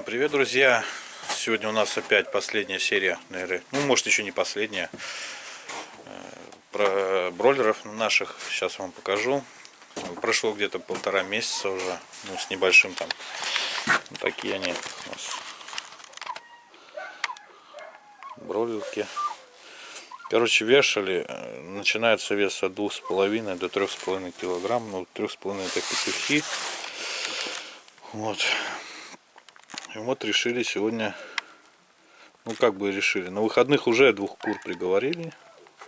Привет, друзья! Сегодня у нас опять последняя серия, наверное, ну, может, еще не последняя, э, про бройлеров наших. Сейчас вам покажу. Прошло где-то полтора месяца уже, ну, с небольшим там. Вот такие они у нас. Бройлерки. Короче, вешали, э, начинается вес от двух с половиной до трех с половиной килограмм. Ну, трех с половиной это петухи. Вот. И вот решили сегодня, ну как бы решили, на выходных уже двух кур приговорили.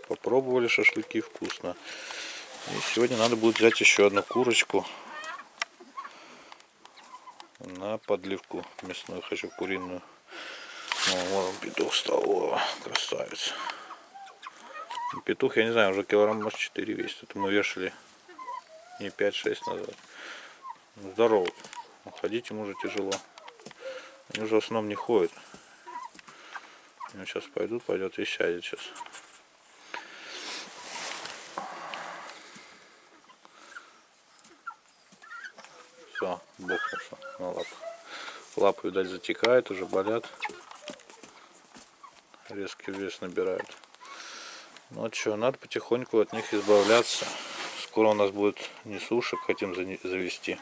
Попробовали шашлыки, вкусно. И сегодня надо будет взять еще одну курочку на подливку мясную, хочу куриную. Ну, вот он петух стал, о, красавец. Петух, я не знаю, уже килограмм, может 4 весит. Это мы вешали не 5-6 назад. Здорово. Ходить ему уже тяжело. Они уже в основном не ходят. Они сейчас пойдут, пойдет и сядет сейчас. Все, бухнулся на лапу. Лапы, видать, затекают, уже болят. Резкий вес набирают. Ну что, надо потихоньку от них избавляться. Скоро у нас будет не сушек, хотим завести.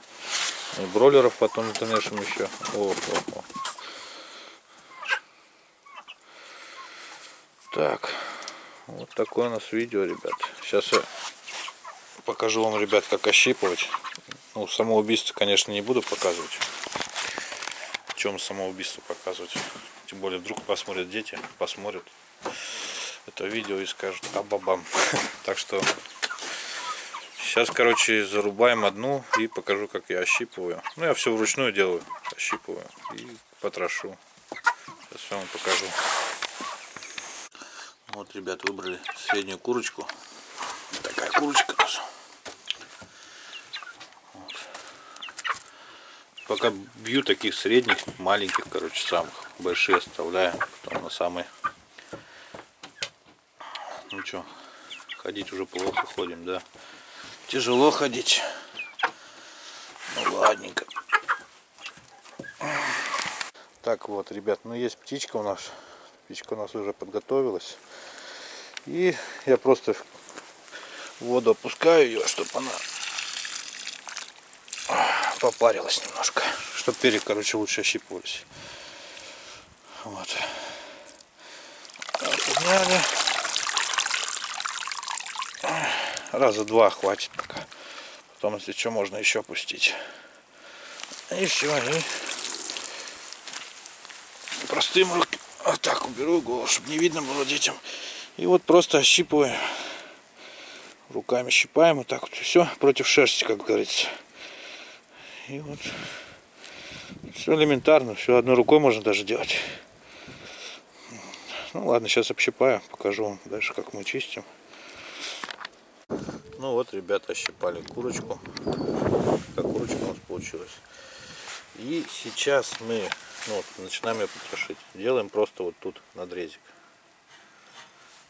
И бройлеров потом натонешим еще. О, о, о. Так, вот такое у нас видео, ребят. Сейчас я покажу вам, ребят, как ощипывать. Ну, самоубийство, конечно, не буду показывать. В чем самоубийство показывать. Тем более, вдруг посмотрят дети, посмотрят это видео и скажут абабам. Так что Сейчас, короче, зарубаем одну и покажу, как я ощипываю. Ну, я все вручную делаю. Ощипываю и потрошу. Сейчас вам покажу. Вот, ребят, выбрали среднюю курочку. Такая курочка. Вот. Пока бью таких средних, маленьких, короче, самых. Большие оставляю. Потом на самые. Ну что, ходить уже плохо ходим, да тяжело ходить. Ну ладненько. Так вот, ребят, ну есть птичка у нас. Птичка у нас уже подготовилась. И я просто в воду опускаю ее, чтобы она попарилась немножко. Чтобы перья, короче, лучше ощипывались. Вот. Подняли. Раза два хватит пока. Потом, если что, можно еще опустить. И все, и простым рук... вот так уберу голову, чтобы не видно было детям. И вот просто ощипываю. Руками щипаем, вот так вот все против шерсти, как говорится. И вот все элементарно, все одной рукой можно даже делать. Ну ладно, сейчас общипаю, покажу вам дальше, как мы чистим. Ну вот, ребята, ощипали курочку. Как курочка у нас получилась. И сейчас мы ну, вот, начинаем ее потрошить. Делаем просто вот тут надрезик.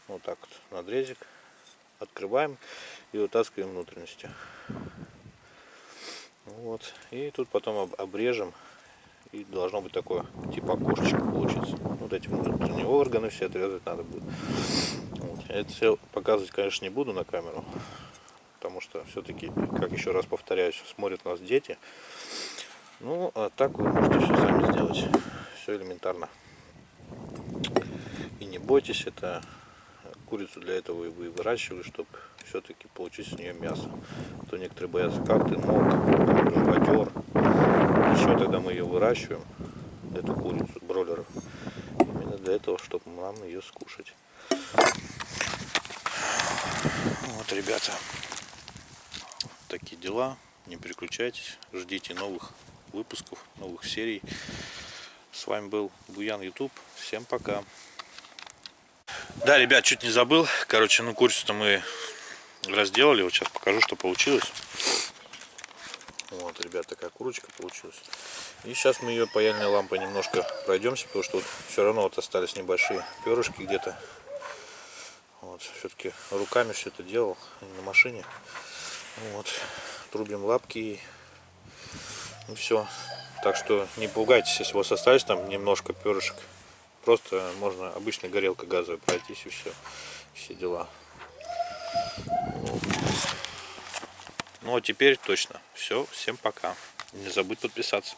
Вот так вот надрезик. Открываем и вытаскиваем внутренности. Вот. И тут потом обрежем. И должно быть такое, типа окошечко получится. Вот эти внутренние органы все отрезать надо будет. Вот. Это все показывать, конечно, не буду на камеру потому что все-таки, как еще раз повторяюсь, смотрят нас дети. Ну, а так вы можете все сами сделать. Все элементарно. И не бойтесь, это курицу для этого вы выращивали, чтобы все-таки получить с нее мясо. А то некоторые боятся, как ты мог, живодер. Еще тогда мы ее выращиваем, эту курицу, бройлеров. Именно для этого, чтобы нам ее скушать. Вот, ребята такие дела. Не переключайтесь, ждите новых выпусков, новых серий. С вами был Буян Ютуб. Всем пока. Да, ребят, чуть не забыл. Короче, ну курицу-то мы разделали. Вот сейчас покажу, что получилось. Вот, ребят, такая курочка получилась. И сейчас мы ее паяльной лампой немножко пройдемся, потому что вот все равно вот остались небольшие перышки где-то. Вот, все-таки руками все это делал, а не на машине. Вот. Трубим лапки. И все. Так что не пугайтесь, если у вас остались там немножко перышек. Просто можно обычной горелкой газовой пройтись и все. Все дела. Ну а теперь точно. Все, всем пока. Не забудь подписаться.